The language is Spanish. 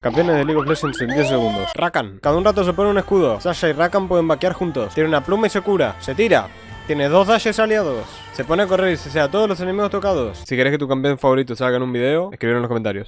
Campeones de League of Legends en 10 segundos. Rakan. Cada un rato se pone un escudo. Sasha y Rakan pueden vaquear juntos. Tiene una pluma y se cura. Se tira. Tiene dos dashes aliados. Se pone a correr y se sea todos los enemigos tocados. Si querés que tu campeón favorito salga en un video, escribir en los comentarios.